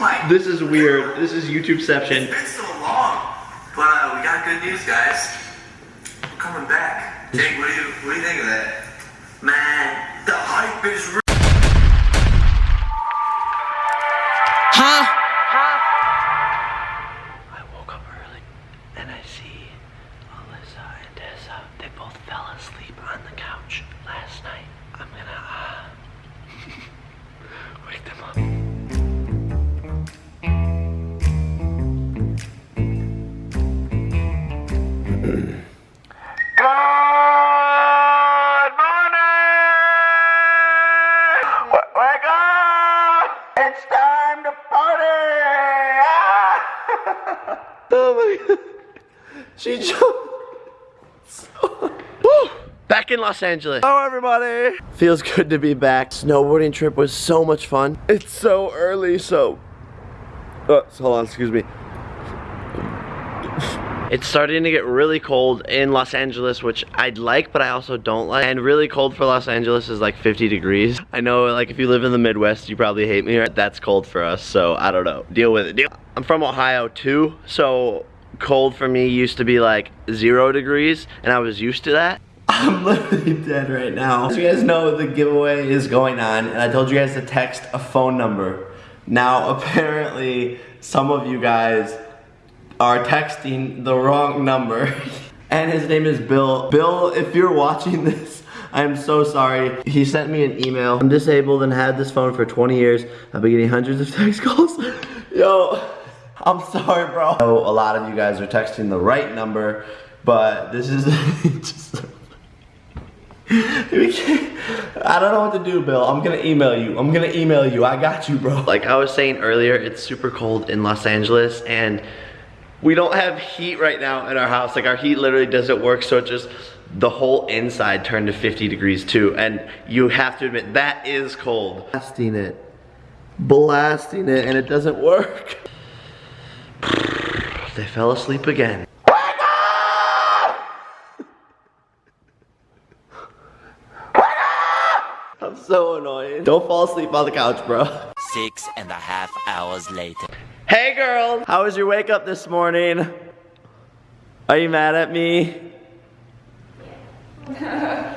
my. This is weird. This is YouTubeception. It's been so long. But uh, we got good news, guys. We're coming back. Jake, what do you what do you think of that? Man, the hype is real. I woke up early and I see Alyssa and Tessa. They both fell asleep on the couch last night. I'm gonna uh, wake them up. She jumped. Woo! Back in Los Angeles. Hello everybody! Feels good to be back. Snowboarding trip was so much fun. It's so early, so... Oh, hold on, excuse me. It's starting to get really cold in Los Angeles, which I'd like, but I also don't like. And really cold for Los Angeles is like 50 degrees. I know, like, if you live in the Midwest, you probably hate me. Right? That's cold for us, so I don't know. Deal with it. Deal. I'm from Ohio too, so cold for me used to be like zero degrees, and I was used to that. I'm literally dead right now. As you guys know, the giveaway is going on, and I told you guys to text a phone number. Now, apparently, some of you guys are texting the wrong number. and his name is Bill. Bill, if you're watching this, I'm so sorry. He sent me an email. I'm disabled and had this phone for 20 years. I've been getting hundreds of text calls. Yo, I'm sorry, bro. I know a lot of you guys are texting the right number, but this is just... I don't know what to do, Bill. I'm gonna email you. I'm gonna email you. I got you, bro. Like I was saying earlier, it's super cold in Los Angeles and we don't have heat right now in our house. Like our heat literally doesn't work, so it just, the whole inside turned to 50 degrees too. And you have to admit, that is cold. Blasting it, blasting it, and it doesn't work. They fell asleep again. I'm so annoying. Don't fall asleep on the couch, bro. Six and a half hours later. Hey girl, how was your wake up this morning? Are you mad at me?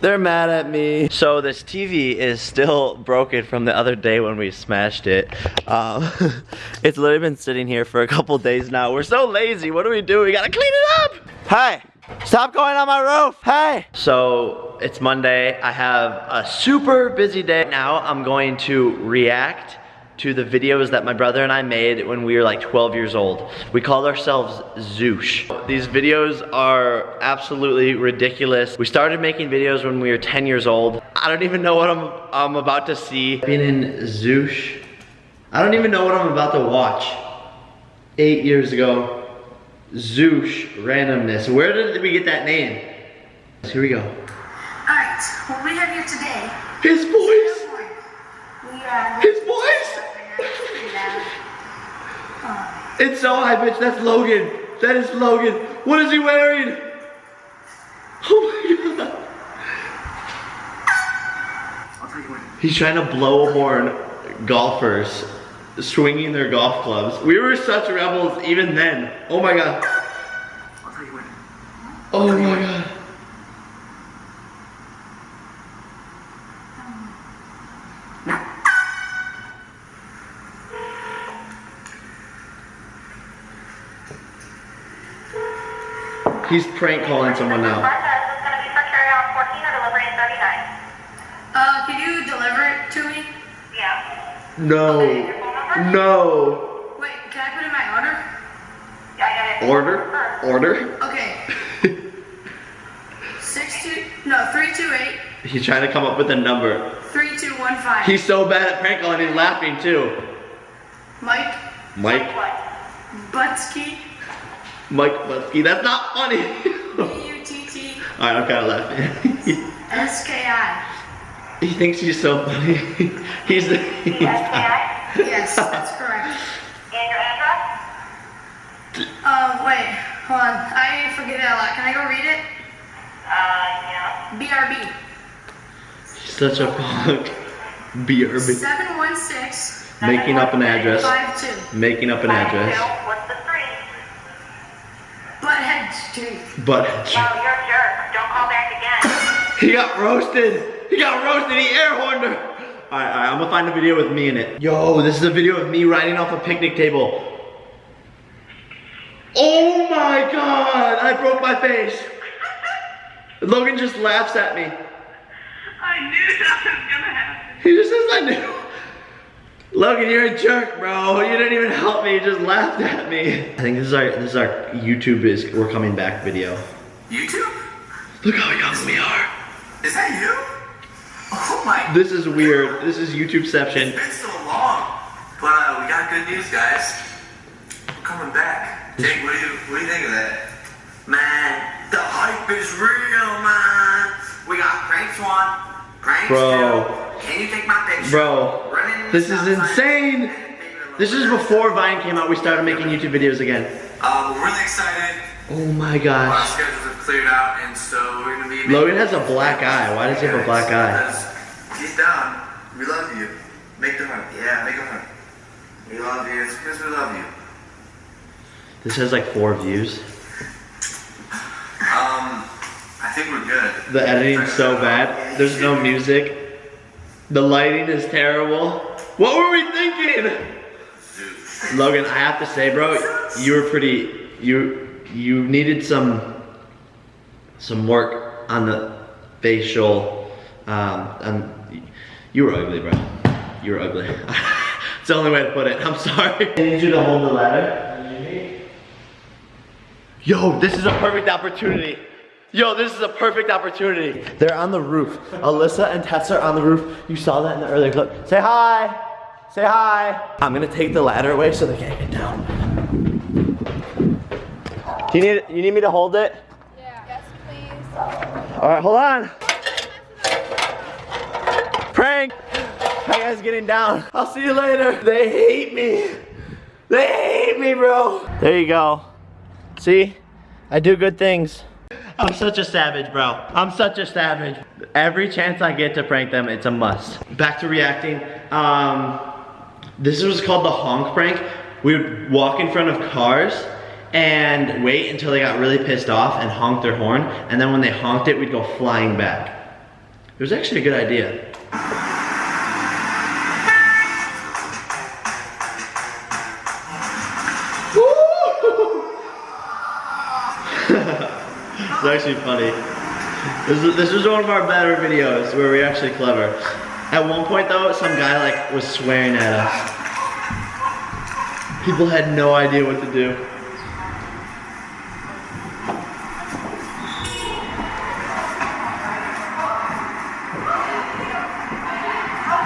They're mad at me. So this TV is still broken from the other day when we smashed it. Um, it's literally been sitting here for a couple days now. We're so lazy. What do we do? We gotta clean it up. Hey, stop going on my roof. Hey. So it's Monday. I have a super busy day. Now I'm going to react to the videos that my brother and I made when we were like 12 years old. We called ourselves Zoosh. These videos are absolutely ridiculous. We started making videos when we were 10 years old. I don't even know what I'm, I'm about to see. Being in Zoosh, I don't even know what I'm about to watch. Eight years ago, Zoosh randomness. Where did we get that name? Here we go. Alright, what we have here today. His voice! His voice! It's so high pitched. That's Logan. That is Logan. What is he wearing? Oh my god. He's trying to blow horn. Golfers swinging their golf clubs. We were such rebels even then. Oh my god. I'll tell you when. Oh my god. He's prank calling someone now. This is going to be for carry on 14 or delivery in 39. Uh, can you deliver it to me? Yeah. No. Your? No. Wait, can I put in my order? Yeah, I got it. Order? Order? Okay. Six two no three two eight He's trying to come up with a number. three two one five. He's so bad at prank calling, he's laughing too. Mike Mike, What? Butsky. Mike Butsky, that's not funny. B U T T Alright, I'm kind of laughing. S K I. he thinks he's so funny. he's the. He's SKI? Yes, that's correct. And your address? Um, wait, hold on. I forget it a lot. Can I go read it? Uh, yeah. BRB. He's such a punk. BRB. Seven one six Making up an address. Five. Making up an address. But Wow, you're a jerk. Don't call back again. he got roasted. He got roasted. He air horned her. All right, all right. I'm gonna find a video with me in it. Yo, this is a video of me riding off a picnic table. Oh my god! I broke my face. Logan just laughs at me. I knew that was gonna happen. He just says I knew. Logan, you're a jerk, bro. You didn't even help me. You just laughed at me. I think this is our this is our YouTube is we're coming back video. YouTube? Look how young we are. Is that you? Oh my. This is weird. This is YouTubeception. It's been so long. But uh, we got good news, guys. We're coming back. Jake, what do you what do you think of that? Man, the hype is real, man. We got Crank Swan, Crank Bro. Stu. Can you take my picture? Bro, Running this is insane. This is before Vine came out. We started making YouTube videos again. Um, we're really excited. Oh my Our gosh. schedules have cleared out, and so we're gonna be. Logan has a black eye. Why does he have a black eye? He's down. We love you. Make the heart. Yeah, make a heart. We love you. It's because we love you. This has like four views. Um, I think we're good. The editing's so bad. There's no music. The lighting is terrible. What were we thinking? Logan, I have to say, bro, you were pretty. You you needed some some work on the facial. Um, and you were ugly, bro. You were ugly. it's the only way to put it. I'm sorry. I need you to hold the ladder. Yo, this is a perfect opportunity. Yo, this is a perfect opportunity. They're on the roof. Alyssa and Tessa are on the roof. You saw that in the earlier clip. Say hi. Say hi. I'm gonna take the ladder away so they can't get down. Do you need you need me to hold it? Yeah. Yes, please. All right, hold on. Prank. How you guys getting down? I'll see you later. They hate me. They hate me, bro. There you go. See? I do good things. I'm such a savage, bro. I'm such a savage. Every chance I get to prank them, it's a must. Back to reacting. Um, this was called the honk prank. We would walk in front of cars and wait until they got really pissed off and honk their horn. And then when they honked it, we'd go flying back. It was actually a good idea. It's actually funny. This is, this is one of our better videos where we're actually clever. At one point though, some guy like was swearing at us. People had no idea what to do.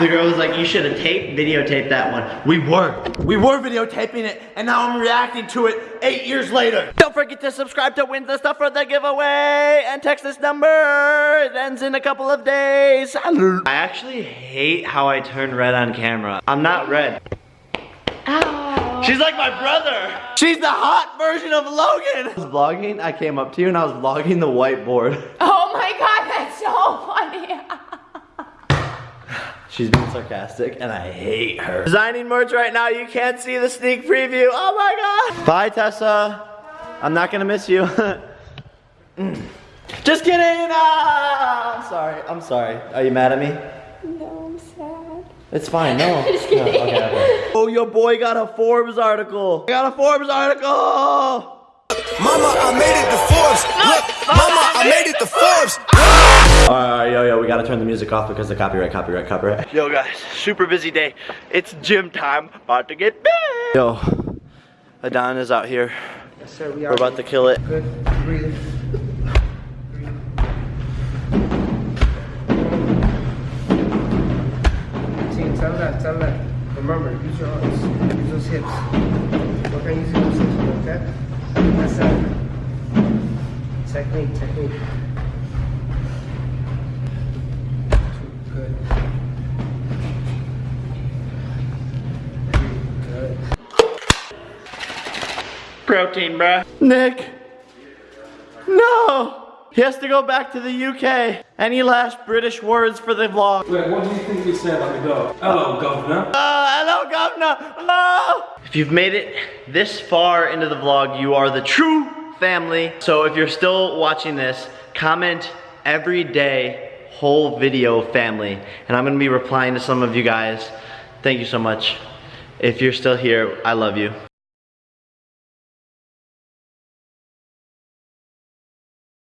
The girl was like, you should have taped, videotaped that one. We were. We were videotaping it, and now I'm reacting to it eight years later. Don't forget to subscribe to win the stuff for the giveaway, and text this number. It ends in a couple of days. I actually hate how I turn red on camera. I'm not red. She's like my brother. She's the hot version of Logan. I was vlogging, I came up to you and I was vlogging the whiteboard. Oh my god, that's so funny. She's being sarcastic and I hate her. Designing merch right now, you can't see the sneak preview. Oh my god. Bye Tessa. I'm not gonna miss you. Just kidding. Ah, I'm sorry. I'm sorry. Are you mad at me? no, I'm sad. It's fine. No. Just kidding. No, okay, okay. Oh, your boy got a Forbes article. I got a Forbes article. Mama, I made it to Forbes. Look, Mama, I made it to Forbes. Alright, yo, yo, we gotta turn the music off because of copyright, copyright, copyright. Yo, guys, super busy day. It's gym time. About to get big. Yo, Adon is out here. Yes, sir, we We're about to kill it. Good. Breathe. Tell that, tell that. Remember, use your arms. Use those hips. Okay, use those hips, okay? That's that. Technique, technique. Protein, bruh. Nick. No. He has to go back to the UK. Any last British words for the vlog? Wait, what do you think we said at the door? Hello, governor. Oh, hello, governor. Hello. If you've made it this far into the vlog, you are the true family. So if you're still watching this, comment every day, whole video family. And I'm gonna be replying to some of you guys. Thank you so much. If you're still here, I love you.